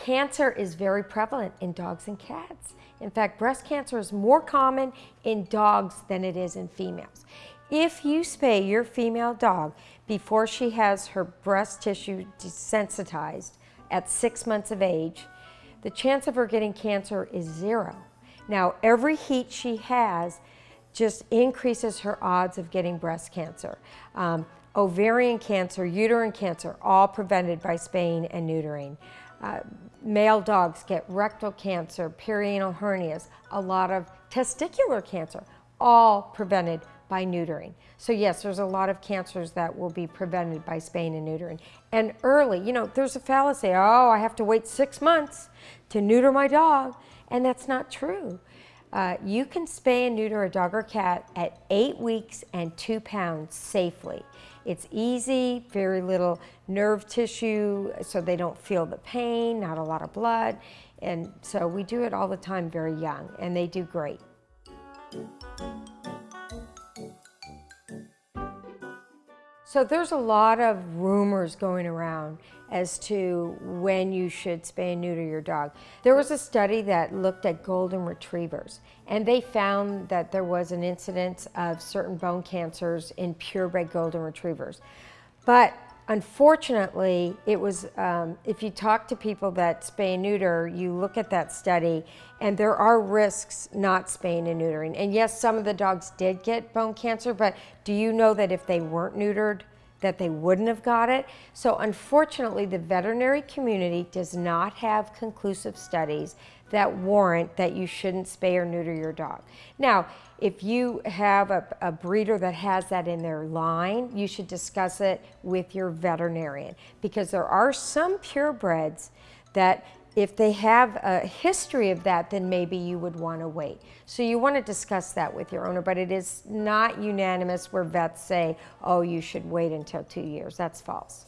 Cancer is very prevalent in dogs and cats. In fact, breast cancer is more common in dogs than it is in females. If you spay your female dog before she has her breast tissue desensitized at six months of age, the chance of her getting cancer is zero. Now, every heat she has just increases her odds of getting breast cancer. Um, ovarian cancer, uterine cancer, all prevented by spaying and neutering. Uh, male dogs get rectal cancer, perianal hernias, a lot of testicular cancer, all prevented by neutering. So yes, there's a lot of cancers that will be prevented by spaying and neutering. And early, you know, there's a fallacy, oh, I have to wait six months to neuter my dog, and that's not true. Uh, you can spay and neuter a dog or cat at eight weeks and two pounds safely. It's easy, very little nerve tissue, so they don't feel the pain, not a lot of blood. And so we do it all the time very young, and they do great. So there's a lot of rumors going around as to when you should spay and neuter your dog. There was a study that looked at golden retrievers and they found that there was an incidence of certain bone cancers in purebred golden retrievers. But unfortunately, it was, um, if you talk to people that spay and neuter, you look at that study and there are risks not spaying and neutering. And yes, some of the dogs did get bone cancer, but do you know that if they weren't neutered, that they wouldn't have got it. So unfortunately, the veterinary community does not have conclusive studies that warrant that you shouldn't spay or neuter your dog. Now, if you have a, a, breeder that has that in their line, you should discuss it with your veterinarian because there are some purebreds that if they have a history of that, then maybe you would want to wait. So you want to discuss that with your owner, but it is not unanimous where vets say, oh, you should wait until two years. That's false.